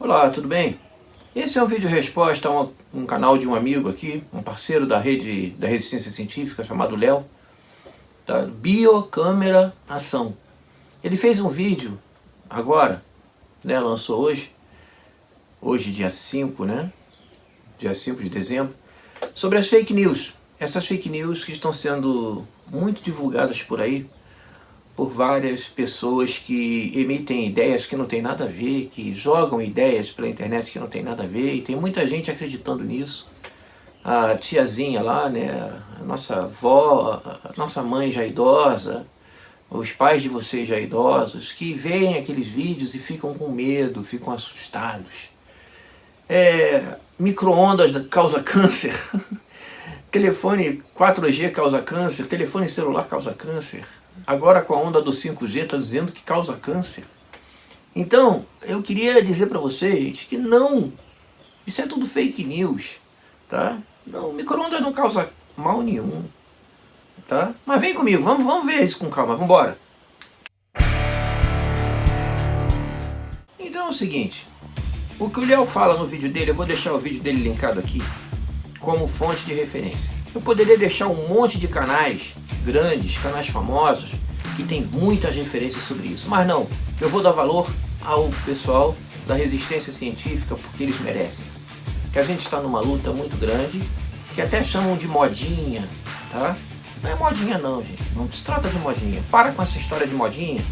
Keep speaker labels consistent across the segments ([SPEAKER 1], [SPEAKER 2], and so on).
[SPEAKER 1] Olá, tudo bem? Esse é um vídeo resposta a um, um, canal de um amigo aqui, um parceiro da rede da resistência científica chamado Léo, da Biocâmera Ação. Ele fez um vídeo agora, né, lançou hoje, hoje dia 5, né, dia 5 de dezembro, sobre as fake news. Essas fake news que estão sendo muito divulgadas por aí, por várias pessoas que emitem ideias que não tem nada a ver, que jogam ideias pela internet que não tem nada a ver, e tem muita gente acreditando nisso. A tiazinha lá, né, a nossa avó, a nossa mãe já idosa, os pais de vocês já idosos, que veem aqueles vídeos e ficam com medo, ficam assustados. É, Micro-ondas causa câncer, telefone 4G causa câncer, telefone celular causa câncer, Agora com a onda do 5G está dizendo que causa câncer. Então, eu queria dizer para vocês que não, isso é tudo fake news, tá? Não, micro-ondas não causa mal nenhum, tá? Mas vem comigo, vamos, vamos ver isso com calma, vamos embora. Então é o seguinte, o que o Léo fala no vídeo dele, eu vou deixar o vídeo dele linkado aqui, como fonte de referência. Eu poderia deixar um monte de canais grandes, canais famosos, que tem muitas referências sobre isso. Mas não, eu vou dar valor ao pessoal da resistência científica porque eles merecem. Que a gente está numa luta muito grande, que até chamam de modinha, tá? Não é modinha não, gente. Não se trata de modinha. Para com essa história de modinha,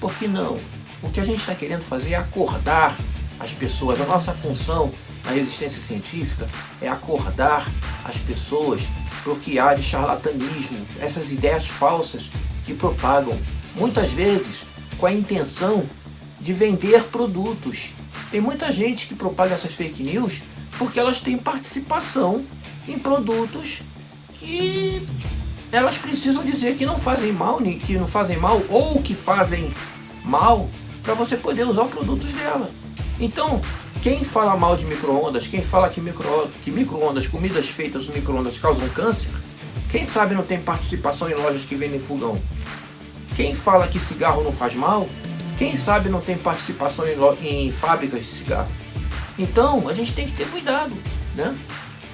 [SPEAKER 1] porque não. O que a gente está querendo fazer é acordar as pessoas. A nossa função na resistência científica é acordar as pessoas para que há de charlatanismo, essas ideias falsas que propagam, muitas vezes com a intenção de vender produtos. Tem muita gente que propaga essas fake news porque elas têm participação em produtos que elas precisam dizer que não fazem mal, que não fazem mal ou que fazem mal para você poder usar os produtos dela. Então, quem fala mal de micro-ondas, quem fala que micro-ondas, que micro comidas feitas no micro-ondas causam câncer, quem sabe não tem participação em lojas que vendem fogão? Quem fala que cigarro não faz mal, quem sabe não tem participação em, em fábricas de cigarro? Então, a gente tem que ter cuidado, né?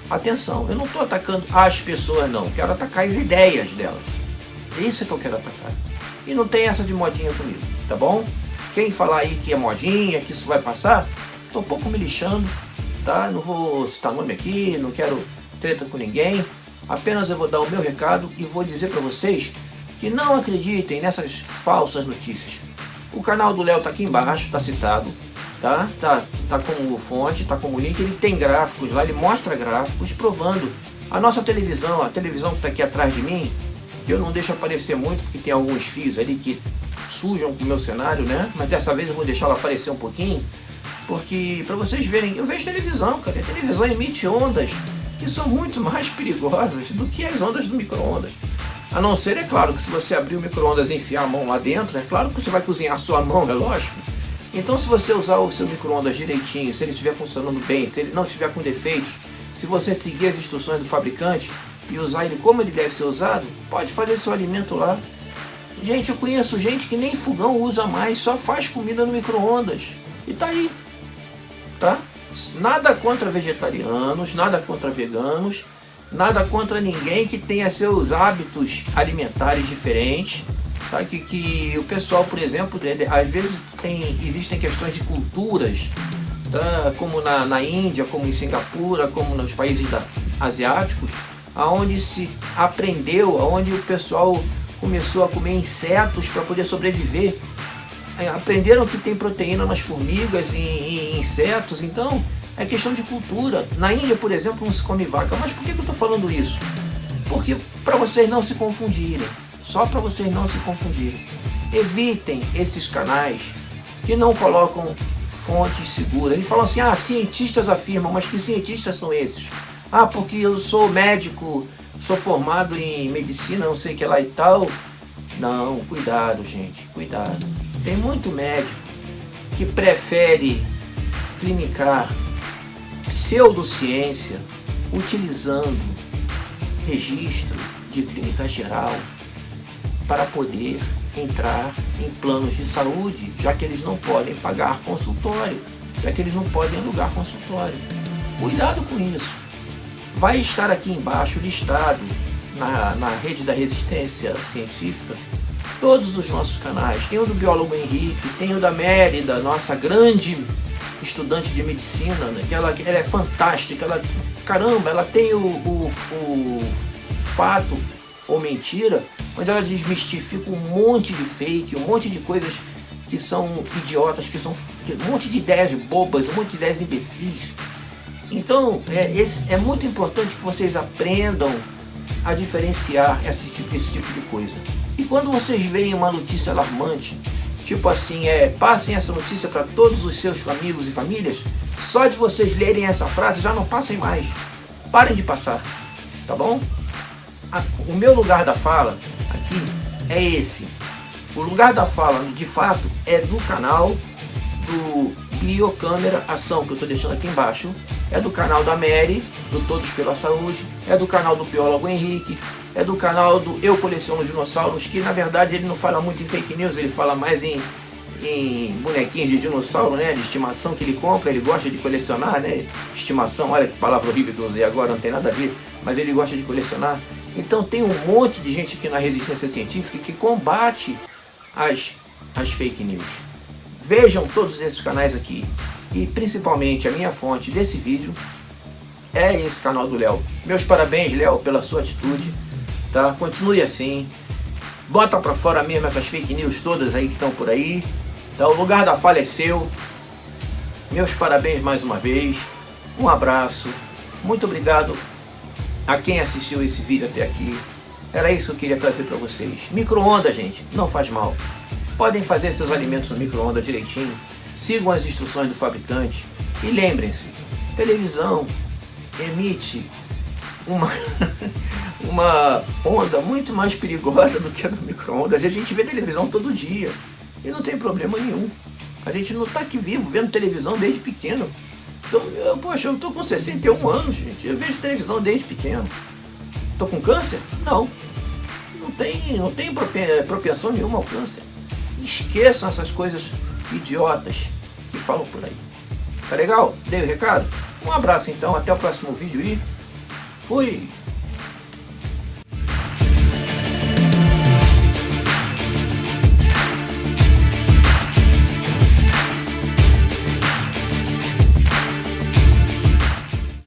[SPEAKER 1] Atenção, eu não estou atacando as pessoas não, quero atacar as ideias delas. É isso que eu quero atacar. E não tem essa de modinha comigo, tá bom? Quem falar aí que é modinha, que isso vai passar, Tô um pouco me lixando, tá? Não vou citar nome aqui, não quero treta com ninguém. Apenas eu vou dar o meu recado e vou dizer para vocês que não acreditem nessas falsas notícias. O canal do Léo tá aqui embaixo, tá citado, tá? Tá, tá como fonte, tá como link, ele tem gráficos lá, ele mostra gráficos provando a nossa televisão, a televisão que tá aqui atrás de mim, que eu não deixo aparecer muito porque tem alguns fios ali que sujam o meu cenário, né? Mas dessa vez eu vou deixar ela aparecer um pouquinho porque, para vocês verem, eu vejo televisão, cara. A televisão emite ondas que são muito mais perigosas do que as ondas do micro-ondas. A não ser, é claro, que se você abrir o micro-ondas e enfiar a mão lá dentro, é claro que você vai cozinhar a sua mão, é lógico. Então se você usar o seu micro-ondas direitinho, se ele estiver funcionando bem, se ele não estiver com defeitos, se você seguir as instruções do fabricante e usar ele como ele deve ser usado, pode fazer seu alimento lá. Gente, eu conheço gente que nem fogão usa mais, só faz comida no micro-ondas. E tá aí, tá? Nada contra vegetarianos, nada contra veganos, nada contra ninguém que tenha seus hábitos alimentares diferentes, tá? Que, que o pessoal, por exemplo, às vezes tem, existem questões de culturas, tá? como na, na Índia, como em Singapura, como nos países da, asiáticos, aonde se aprendeu, aonde o pessoal começou a comer insetos para poder sobreviver aprenderam que tem proteína nas formigas e em insetos, então é questão de cultura. Na Índia, por exemplo, não se come vaca. Mas por que eu estou falando isso? Porque para vocês não se confundirem, só para vocês não se confundirem. Evitem esses canais que não colocam fontes seguras. Eles falam assim, ah, cientistas afirmam, mas que cientistas são esses? Ah, porque eu sou médico, sou formado em medicina, não sei o que lá e tal. Não, cuidado, gente, cuidado. Tem muito médico que prefere clinicar pseudociência utilizando registro de clínica geral para poder entrar em planos de saúde, já que eles não podem pagar consultório. já que eles não podem alugar consultório. Cuidado com isso. Vai estar aqui embaixo listado na, na rede da resistência científica todos os nossos canais. Tem o do biólogo Henrique, tem o da Mérida, nossa grande estudante de medicina, né? que ela, ela é fantástica, ela, caramba, ela tem o, o, o fato ou mentira, mas ela desmistifica um monte de fake, um monte de coisas que são idiotas, que são um monte de ideias bobas, um monte de ideias imbecis. Então, é, esse, é muito importante que vocês aprendam a diferenciar esse tipo, esse tipo de coisa. E quando vocês veem uma notícia alarmante, tipo assim, é, passem essa notícia para todos os seus amigos e famílias, só de vocês lerem essa frase já não passem mais. Parem de passar, tá bom? A, o meu lugar da fala aqui é esse. O lugar da fala, de fato, é do canal do Biocâmera Ação, que eu estou deixando aqui embaixo. É do canal da Mary, do Todos pela Saúde. É do canal do biólogo Henrique. É do canal do Eu Coleciono Dinossauros, que na verdade ele não fala muito em fake news, ele fala mais em, em bonequinhos de dinossauro, né? De estimação que ele compra, ele gosta de colecionar, né? Estimação, olha que palavra horrível que eu usei agora, não tem nada a ver, mas ele gosta de colecionar. Então tem um monte de gente aqui na resistência científica que combate as, as fake news. Vejam todos esses canais aqui e principalmente a minha fonte desse vídeo é esse canal do Léo. Meus parabéns, Léo, pela sua atitude, tá? Continue assim. Bota pra fora mesmo essas fake news todas aí que estão por aí. Tá? O lugar da falha é seu. Meus parabéns mais uma vez. Um abraço. Muito obrigado a quem assistiu esse vídeo até aqui. Era isso que eu queria trazer para vocês. Micro-ondas, gente, não faz mal. Podem fazer seus alimentos no micro-ondas direitinho. Sigam as instruções do fabricante. E lembrem-se, televisão emite uma, uma onda muito mais perigosa do que a do micro-ondas. A gente vê televisão todo dia e não tem problema nenhum. A gente não está aqui vivo vendo televisão desde pequeno. Então, eu, poxa, eu tô com 61 anos, gente. Eu vejo televisão desde pequeno. Tô com câncer? Não não tem, não tem propensão nenhuma ao câncer. Esqueçam essas coisas idiotas que falam por aí. Tá legal? Dei o recado? Um abraço então, até o próximo vídeo e fui!